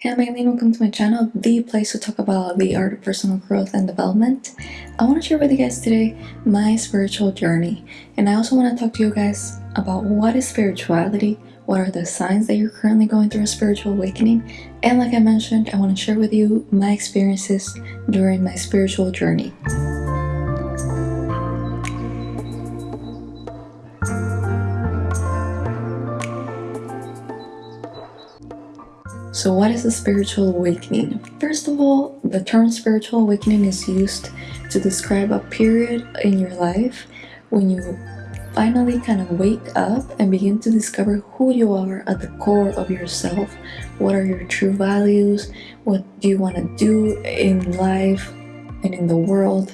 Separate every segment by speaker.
Speaker 1: Hey, I'm Aileen. Welcome to my channel, the place to talk about the art of personal growth and development. I want to share with you guys today my spiritual journey, and I also want to talk to you guys about what is spirituality, what are the signs that you're currently going through a spiritual awakening, and like I mentioned, I want to share with you my experiences during my spiritual journey. So what is a spiritual awakening? First of all, the term spiritual awakening is used to describe a period in your life when you finally kind of wake up and begin to discover who you are at the core of yourself. What are your true values? What do you want to do in life and in the world?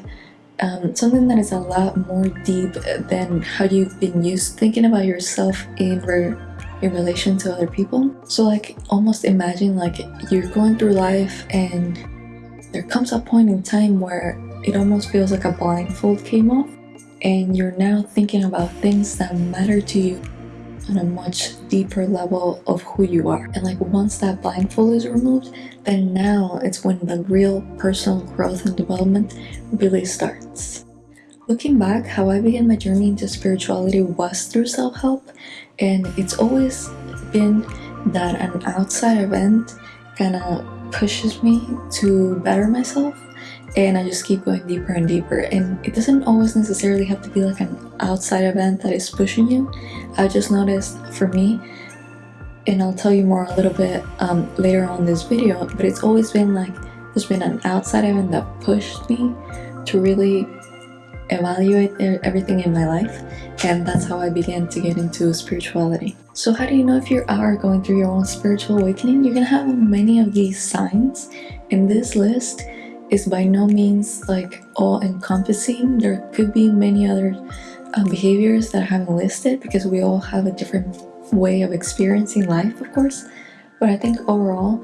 Speaker 1: Um, something that is a lot more deep than how you've been used thinking about yourself in in relation to other people. So like almost imagine like you're going through life and there comes a point in time where it almost feels like a blindfold came off and you're now thinking about things that matter to you on a much deeper level of who you are. And like once that blindfold is removed, then now it's when the real personal growth and development really starts. Looking back, how I began my journey into spirituality was through self-help and it's always been that an outside event kind of pushes me to better myself and I just keep going deeper and deeper. And it doesn't always necessarily have to be like an outside event that is pushing you. I just noticed for me and I'll tell you more a little bit um, later on this video but it's always been like there's been an outside event that pushed me to really evaluate everything in my life and that's how I began to get into spirituality. So how do you know if you are going through your own spiritual awakening? You're gonna have many of these signs and this list is by no means like all-encompassing. There could be many other uh, behaviors that I haven't listed because we all have a different way of experiencing life of course but I think overall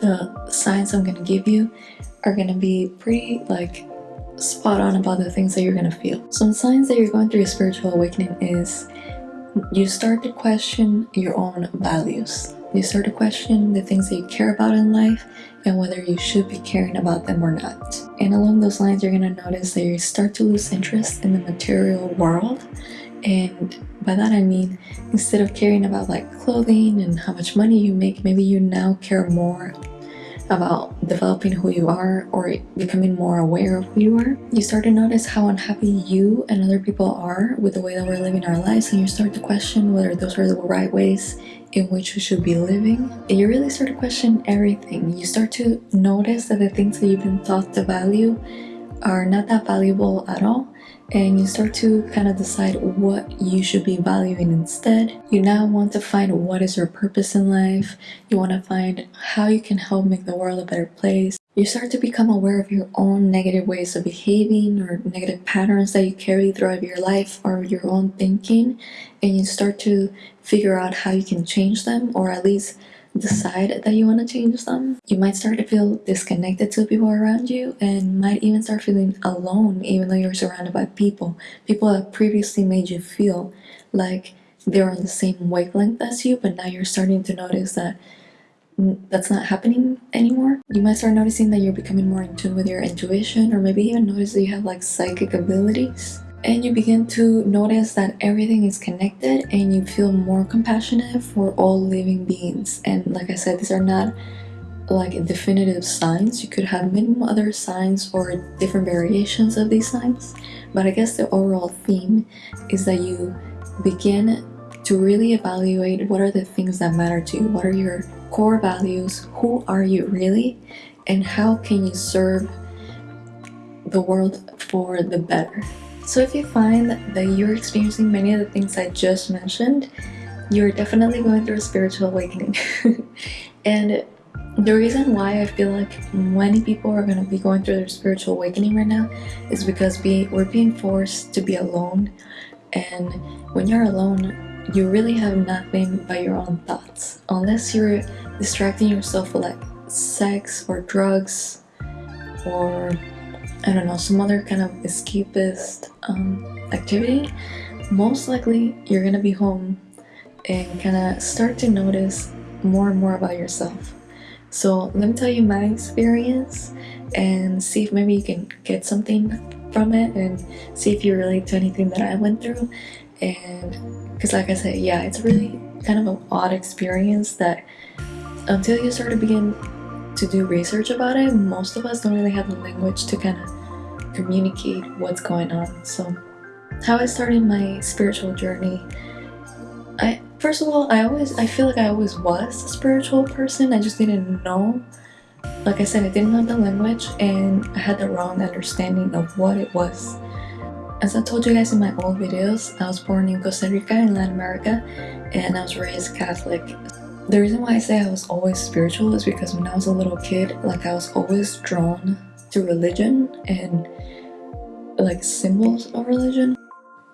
Speaker 1: the signs I'm gonna give you are gonna be pretty like spot on about the things that you're gonna feel. Some signs that you're going through a spiritual awakening is you start to question your own values. You start to question the things that you care about in life and whether you should be caring about them or not. And along those lines, you're gonna notice that you start to lose interest in the material world. And by that I mean, instead of caring about like clothing and how much money you make, maybe you now care more about developing who you are or becoming more aware of who you are, you start to notice how unhappy you and other people are with the way that we're living our lives and you start to question whether those are the right ways in which we should be living. You really start to question everything. You start to notice that the things that you've been taught to value are not that valuable at all and you start to kind of decide what you should be valuing instead. You now want to find what is your purpose in life. You want to find how you can help make the world a better place. You start to become aware of your own negative ways of behaving or negative patterns that you carry throughout your life or your own thinking and you start to figure out how you can change them or at least decide that you want to change them. You might start to feel disconnected to people around you and might even start feeling alone even though you're surrounded by people. People that previously made you feel like they're on the same wavelength as you but now you're starting to notice that that's not happening anymore. You might start noticing that you're becoming more in tune with your intuition or maybe even notice that you have like psychic abilities and you begin to notice that everything is connected and you feel more compassionate for all living beings. And like I said these are not like definitive signs. You could have many other signs or different variations of these signs but I guess the overall theme is that you begin to really evaluate what are the things that matter to you. What are your core values? Who are you really? And how can you serve the world for the better so if you find that you're experiencing many of the things I just mentioned, you're definitely going through a spiritual awakening. and the reason why I feel like many people are going to be going through their spiritual awakening right now is because we, we're being forced to be alone. And when you're alone, you really have nothing but your own thoughts. Unless you're distracting yourself with like sex or drugs or I don't know, some other kind of escapist um, activity, most likely you're gonna be home and kind of start to notice more and more about yourself. So let me tell you my experience and see if maybe you can get something from it and see if you relate to anything that I went through. And because, like I said, yeah, it's really kind of an odd experience that until you start to begin to do research about it, most of us don't really have the language to kind of communicate what's going on. So, how I started my spiritual journey, I first of all, I always I feel like I always was a spiritual person. I just didn't know. Like I said, I didn't know the language and I had the wrong understanding of what it was. As I told you guys in my old videos, I was born in Costa Rica in Latin America and I was raised Catholic. The reason why I say I was always spiritual is because when I was a little kid, like I was always drawn to religion and like symbols of religion.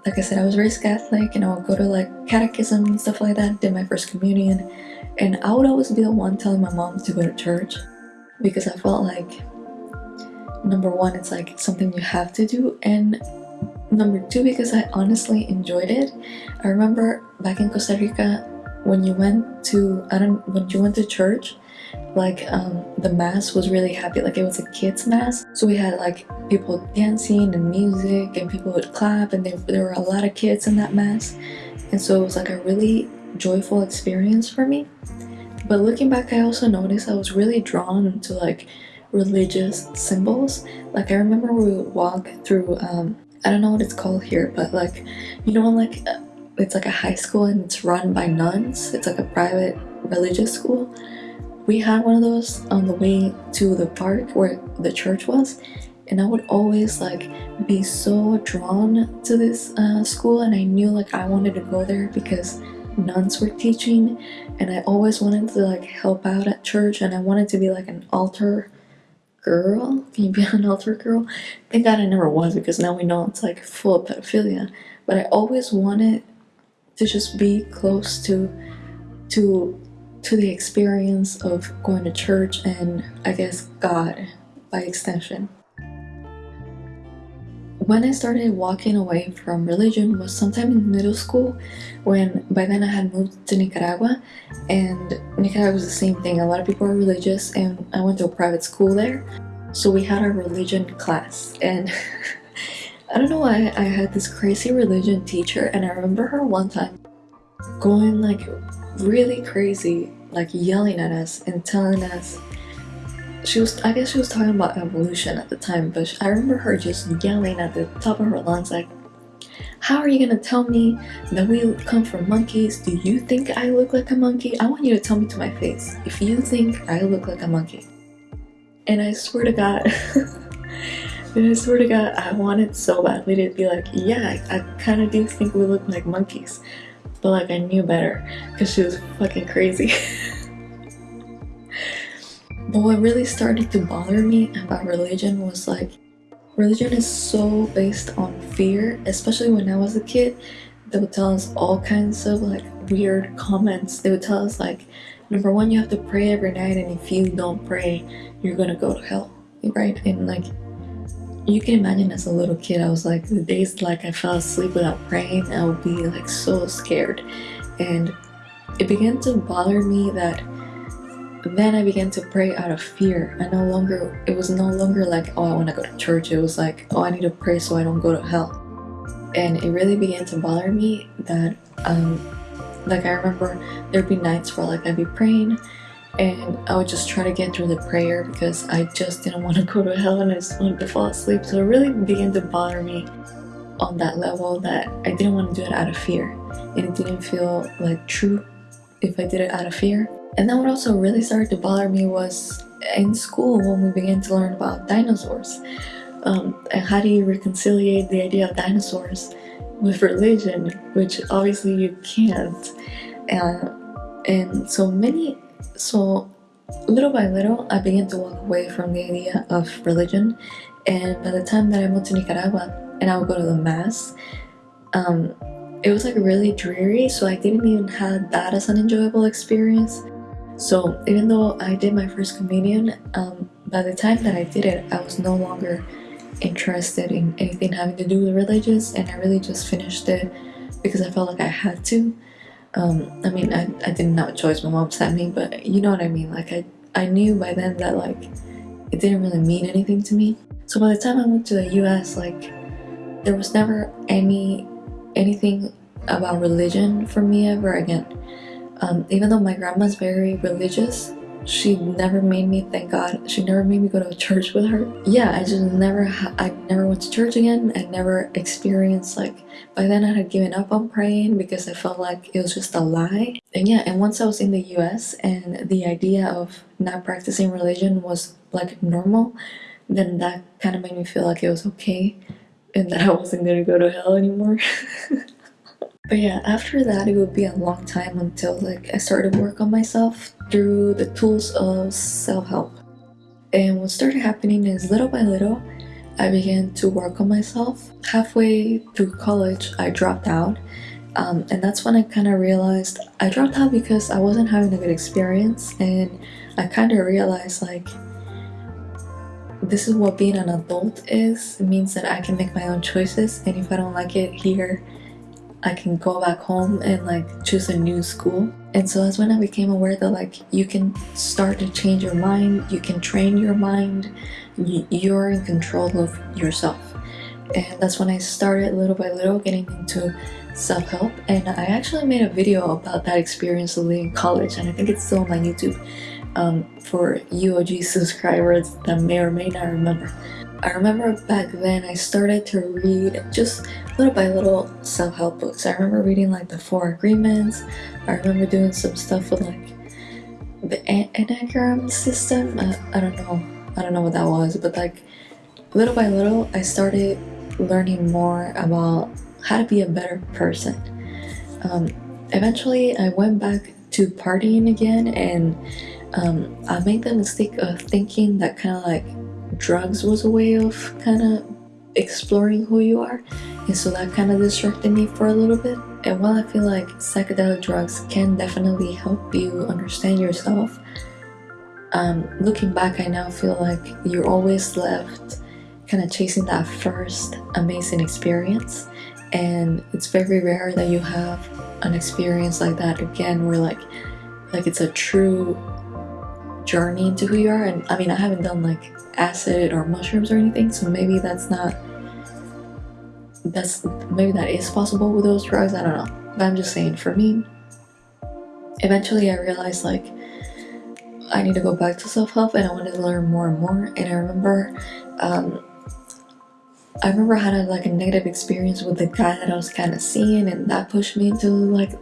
Speaker 1: Like I said, I was raised Catholic and I would go to like catechism and stuff like that, did my first communion, and I would always be the one telling my mom to go to church because I felt like number one, it's like something you have to do, and number two, because I honestly enjoyed it. I remember back in Costa Rica, when you went to I don't when you went to church like um the mass was really happy like it was a kids mass. So we had like people dancing and music and people would clap and there, there were a lot of kids in that mass. And so it was like a really joyful experience for me. But looking back i also noticed i was really drawn to like religious symbols. Like i remember we would walk through um i don't know what it's called here but like you know like it's like a high school and it's run by nuns. It's like a private religious school. We had one of those on the way to the park where the church was and I would always like be so drawn to this uh, school and I knew like I wanted to go there because nuns were teaching and I always wanted to like help out at church and I wanted to be like an altar girl. Can you be an altar girl? Thank God I never was because now we know it's like full of pedophilia. But I always wanted to just be close to to to the experience of going to church and I guess God by extension. When I started walking away from religion was sometime in middle school when by then I had moved to Nicaragua and Nicaragua was the same thing. A lot of people are religious and I went to a private school there. So we had our religion class and I don't know why I had this crazy religion teacher and I remember her one time going like really crazy like yelling at us and telling us she was I guess she was talking about evolution at the time but I remember her just yelling at the top of her lungs like how are you gonna tell me that we come from monkeys? Do you think I look like a monkey? I want you to tell me to my face if you think I look like a monkey. And I swear to God And I swear to God, I wanted so badly to be like, yeah, I, kind of do think we look like monkeys. But like, I knew better because she was fucking crazy. but what really started to bother me about religion was like, religion is so based on fear, especially when I was a kid. They would tell us all kinds of like weird comments. They would tell us like, number one, you have to pray every night, and if you don't pray, you're gonna go to hell, right? And like, you can imagine as a little kid, I was like, the days like I fell asleep without praying, I would be like so scared. And it began to bother me that then I began to pray out of fear. I no longer, it was no longer like, oh, I want to go to church. It was like, oh, I need to pray so I don't go to hell. And it really began to bother me that, um, like I remember there'd be nights where like I'd be praying and I would just try to get through the prayer because I just didn't want to go to hell and I just wanted to fall asleep. So it really began to bother me on that level that I didn't want to do it out of fear. And it didn't feel like true if I did it out of fear. And then what also really started to bother me was in school when we began to learn about dinosaurs. Um, and how do you reconciliate the idea of dinosaurs with religion, which obviously you can't. Uh, and so many so little by little, I began to walk away from the idea of religion. And by the time that I moved to Nicaragua and I would go to the mass, um, it was like really dreary. So I didn't even have that as an enjoyable experience. So even though I did my first communion, um, by the time that I did it, I was no longer interested in anything having to do with religious and I really just finished it because I felt like I had to um, I mean, I, I didn't have a choice, my mom sent me, but you know what I mean, like I, I knew by then that like it didn't really mean anything to me. So by the time I went to the US, like there was never any anything about religion for me ever again. Um, even though my grandma's very religious, she never made me thank god. She never made me go to church with her. Yeah i just never i never went to church again. I never experienced like by then i had given up on praying because i felt like it was just a lie. And yeah and once i was in the us and the idea of not practicing religion was like normal then that kind of made me feel like it was okay and that i wasn't gonna go to hell anymore But yeah, after that it would be a long time until like I started work on myself through the tools of self-help. And what started happening is little by little, I began to work on myself. Halfway through college, I dropped out. Um, and that's when I kind of realized I dropped out because I wasn't having a good experience and I kind of realized like this is what being an adult is. It means that I can make my own choices and if I don't like it here, I can go back home and like choose a new school. And so that's when I became aware that like you can start to change your mind, you can train your mind, you're in control of yourself. And that's when I started little by little getting into self-help and I actually made a video about that experience in college and I think it's still on my YouTube um, for UOG subscribers that may or may not remember. I remember back then I started to read just little by little self-help books. I remember reading like the Four Agreements. I remember doing some stuff with like the Enneagram system. I, I don't know. I don't know what that was, but like little by little I started learning more about how to be a better person. Um, eventually I went back to partying again and um, I made the mistake of thinking that kind of like drugs was a way of kind of exploring who you are. And so that kind of distracted me for a little bit. And while I feel like psychedelic drugs can definitely help you understand yourself um, looking back I now feel like you're always left kind of chasing that first amazing experience. And it's very rare that you have an experience like that again where like like it's a true journey into who you are. And I mean I haven't done like acid or mushrooms or anything so maybe that's not that's maybe that is possible with those drugs I don't know. But I'm just saying for me eventually I realized like I need to go back to self-help and I wanted to learn more and more and I remember um, I remember I had like a negative experience with the guy that I was kind of seeing and that pushed me into like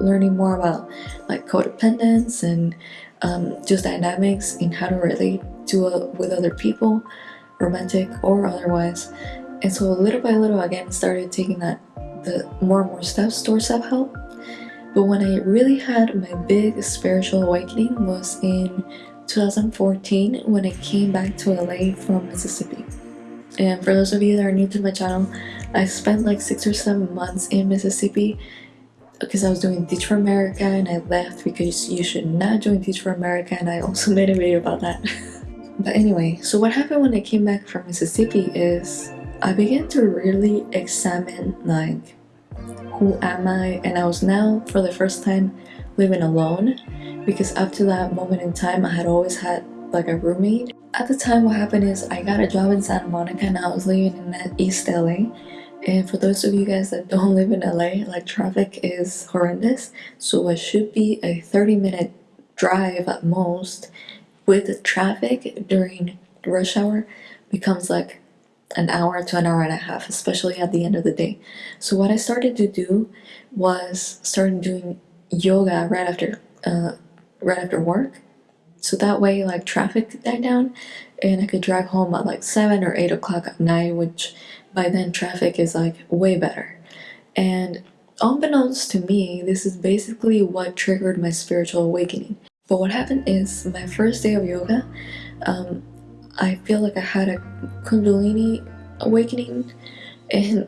Speaker 1: learning more about like codependence and um, just dynamics and how to relate to uh, with other people romantic or otherwise. And so little by little again started taking that the more and more steps towards self-help. But when I really had my big spiritual awakening was in 2014 when I came back to LA from Mississippi. And for those of you that are new to my channel I spent like six or seven months in Mississippi because I was doing Teach for America and I left because you should not join Teach for America and I also made a video about that. but anyway, so what happened when I came back from Mississippi is I began to really examine like who am I and I was now for the first time living alone because up to that moment in time I had always had like a roommate. At the time what happened is I got a job in Santa Monica and I was living in East LA and for those of you guys that don't live in LA, like traffic is horrendous. So what should be a 30 minute drive at most with traffic during rush hour becomes like an hour to an hour and a half, especially at the end of the day. So what I started to do was started doing yoga right after uh, right after work. So that way like traffic died down and I could drive home at like 7 or 8 o'clock at night, which by then traffic is like way better. And unbeknownst to me, this is basically what triggered my spiritual awakening. But what happened is my first day of yoga, um, I feel like I had a kundalini awakening and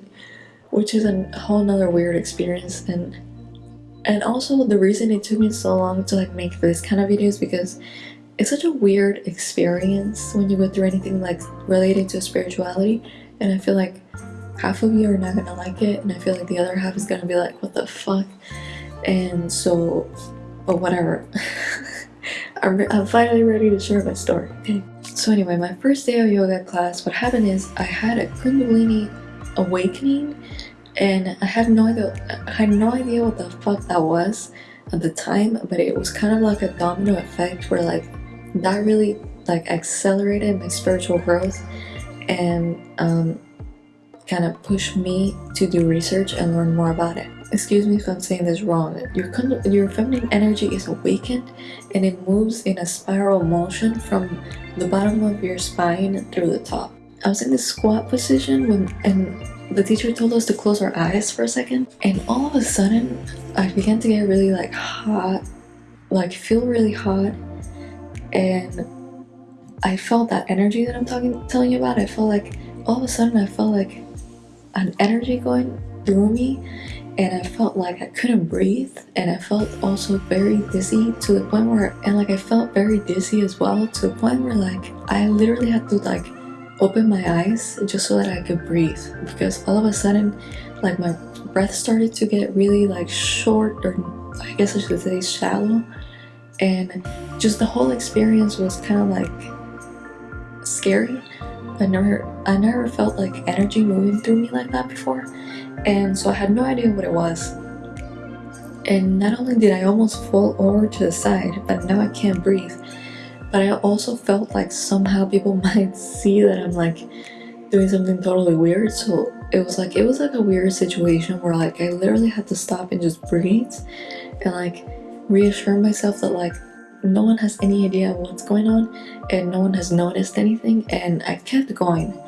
Speaker 1: which is a whole nother weird experience and and also the reason it took me so long to like make this kind of videos because it's such a weird experience when you go through anything like related to spirituality and I feel like half of you are not gonna like it and I feel like the other half is gonna be like what the fuck? And so but whatever I'm, I'm finally ready to share my story. So anyway, my first day of yoga class, what happened is I had a Kundalini awakening and I had no idea I had no idea what the fuck that was at the time but it was kind of like a domino effect where like that really like accelerated my spiritual growth and um, kind of pushed me to do research and learn more about it. Excuse me if I'm saying this wrong. Your, your feminine energy is awakened and it moves in a spiral motion from the bottom of your spine through the top. I was in this squat position when and the teacher told us to close our eyes for a second and all of a sudden I began to get really like hot like feel really hot and I felt that energy that I'm talking telling you about I felt like all of a sudden I felt like an energy going through me and I felt like I couldn't breathe and I felt also very dizzy to the point where and like I felt very dizzy as well to the point where like I literally had to like open my eyes just so that I could breathe. Because all of a sudden like my breath started to get really like short or I guess I should say shallow. And just the whole experience was kind of like scary I never I never felt like energy moving through me like that before and so I had no idea what it was. And not only did I almost fall over to the side but now I can't breathe. But I also felt like somehow people might see that I'm like doing something totally weird so it was like it was like a weird situation where like I literally had to stop and just breathe and like reassure myself that like no one has any idea what's going on and no one has noticed anything and I kept going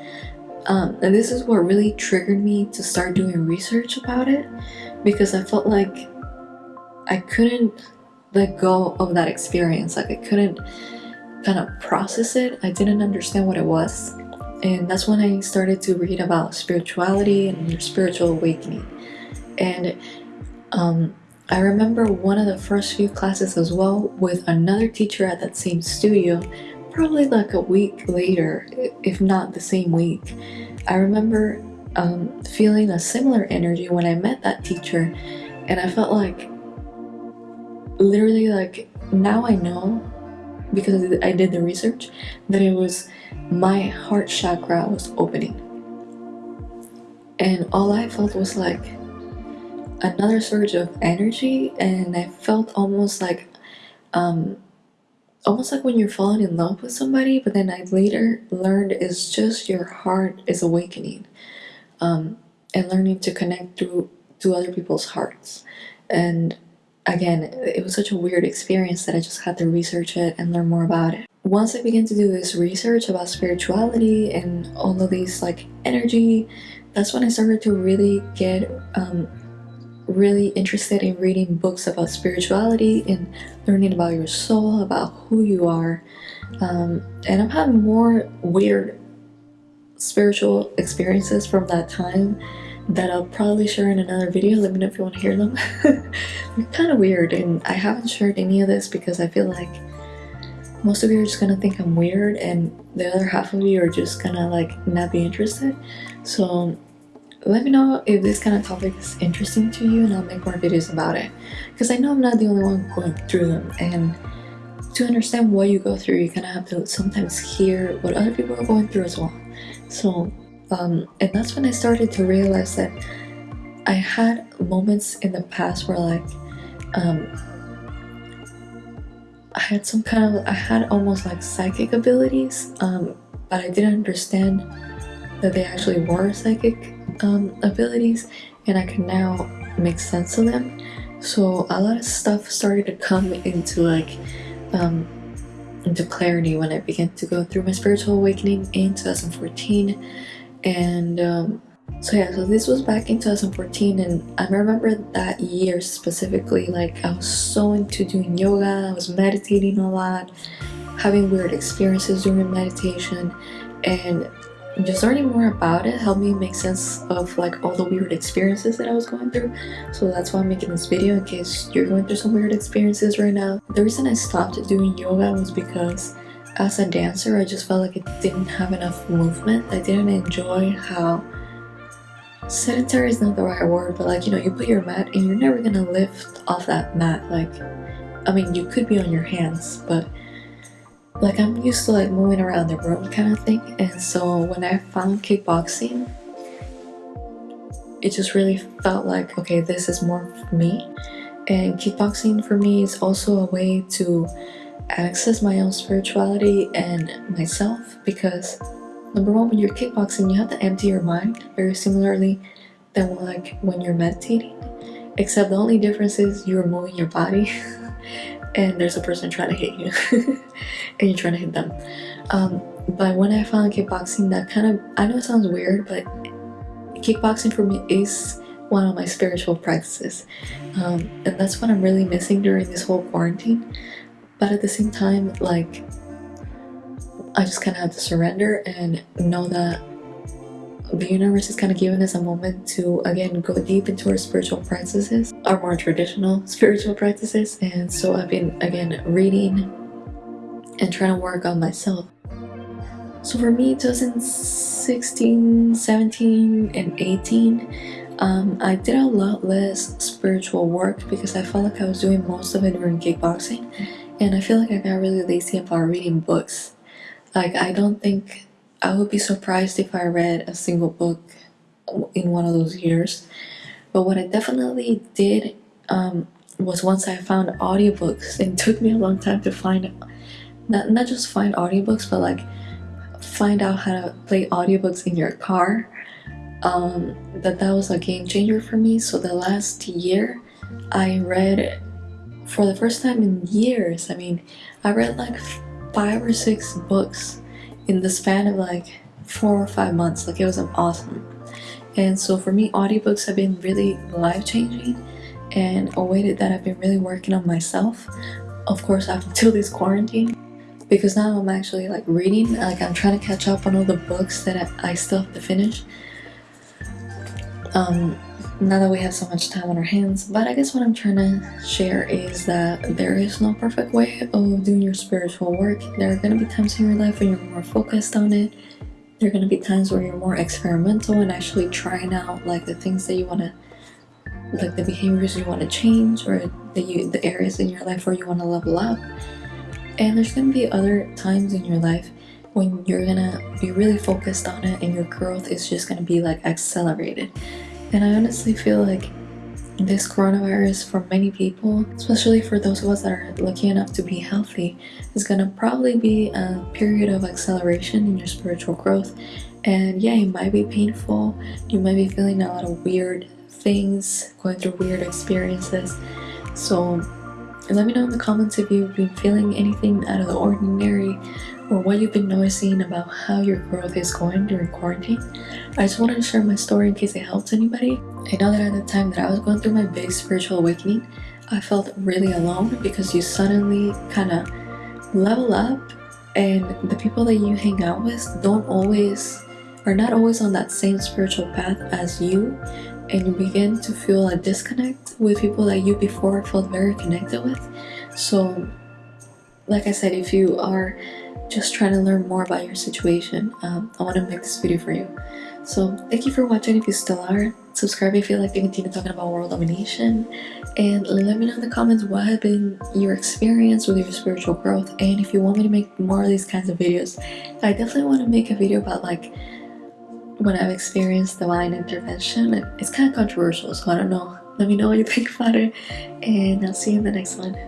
Speaker 1: um, and this is what really triggered me to start doing research about it because I felt like I couldn't let go of that experience like I couldn't kind of process it. I didn't understand what it was. And that's when I started to read about spirituality and spiritual awakening. And um, I remember one of the first few classes as well with another teacher at that same studio, probably like a week later, if not the same week. I remember um, feeling a similar energy when I met that teacher and I felt like literally like now I know because I did the research that it was my heart chakra was opening and all I felt was like another surge of energy and I felt almost like um almost like when you're falling in love with somebody but then I later learned it's just your heart is awakening um and learning to connect through to other people's hearts and again, it was such a weird experience that I just had to research it and learn more about it. Once I began to do this research about spirituality and all of these like energy, that's when I started to really get um, really interested in reading books about spirituality and learning about your soul, about who you are. Um, and I've had more weird spiritual experiences from that time that I'll probably share in another video. Let me know if you want to hear them. They're kind of weird and I haven't shared any of this because I feel like most of you are just gonna think I'm weird and the other half of you are just gonna like not be interested. So let me know if this kind of topic is interesting to you and I'll make more videos about it. Because I know I'm not the only one going through them and to understand what you go through you kind of have to sometimes hear what other people are going through as well. So um, and that's when I started to realize that I had moments in the past where like um, I had some kind of I had almost like psychic abilities um, but I didn't understand that they actually were psychic um, abilities and I can now make sense of them. So a lot of stuff started to come into like um, into clarity when I began to go through my spiritual awakening in 2014 and um, so yeah so this was back in 2014 and I remember that year specifically like I was so into doing yoga I was meditating a lot having weird experiences during meditation and just learning more about it helped me make sense of like all the weird experiences that I was going through so that's why I'm making this video in case you're going through some weird experiences right now the reason I stopped doing yoga was because as a dancer, I just felt like it didn't have enough movement. I didn't enjoy how sedentary is not the right word, but like, you know, you put your mat and you're never gonna lift off that mat. Like, I mean, you could be on your hands, but like I'm used to like moving around the room kind of thing and so when I found kickboxing it just really felt like okay this is more for me. And kickboxing for me is also a way to access my own spirituality and myself because number one when you're kickboxing you have to empty your mind very similarly than like when you're meditating except the only difference is you're moving your body and there's a person trying to hit you and you're trying to hit them. Um, but when I found kickboxing that kind of I know it sounds weird but kickboxing for me is one of my spiritual practices. Um, and that's what I'm really missing during this whole quarantine. But at the same time like I just kind of have to surrender and know that the universe is kind of giving us a moment to again go deep into our spiritual practices our more traditional spiritual practices. And so I've been again reading and trying to work on myself. So for me 2016 17 and 18 um, I did a lot less spiritual work because I felt like I was doing most of it during kickboxing. And I feel like I got really lazy about reading books. Like I don't think I would be surprised if I read a single book in one of those years. But what I definitely did um, was once I found audiobooks, it took me a long time to find, not, not just find audiobooks, but like find out how to play audiobooks in your car. Um, that that was a game changer for me. So the last year, I read for the first time in years. I mean, I read like five or six books in the span of like four or five months like it was awesome. And so for me audiobooks have been really life-changing and a way that I've been really working on myself. Of course up until this quarantine because now I'm actually like reading like I'm trying to catch up on all the books that I, I still have to finish. Um now that we have so much time on our hands but I guess what I'm trying to share is that there is no perfect way of doing your spiritual work. There are going to be times in your life when you're more focused on it. There are going to be times where you're more experimental and actually trying out like the things that you want to like the behaviors you want to change or the, you, the areas in your life where you want to level up. And there's going to be other times in your life when you're gonna be really focused on it and your growth is just gonna be like accelerated and I honestly feel like this coronavirus for many people, especially for those of us that are lucky enough to be healthy, is gonna probably be a period of acceleration in your spiritual growth. And yeah, it might be painful. You might be feeling a lot of weird things, going through weird experiences. So let me know in the comments if you've been feeling anything out of the ordinary or what you've been noticing about how your growth is going during quarantine. I just wanted to share my story in case it helps anybody. I know that at the time that I was going through my big spiritual awakening, I felt really alone because you suddenly kind of level up and the people that you hang out with don't always are not always on that same spiritual path as you and you begin to feel a disconnect with people that you before felt very connected with so like I said if you are just trying to learn more about your situation, um, I want to make this video for you. So thank you for watching if you still are. Subscribe if you like to continue talking about world domination. And let me know in the comments what has been your experience with your spiritual growth. And if you want me to make more of these kinds of videos, I definitely want to make a video about like when I've experienced divine intervention. It's kind of controversial, so I don't know. Let me know what you think about it. And I'll see you in the next one.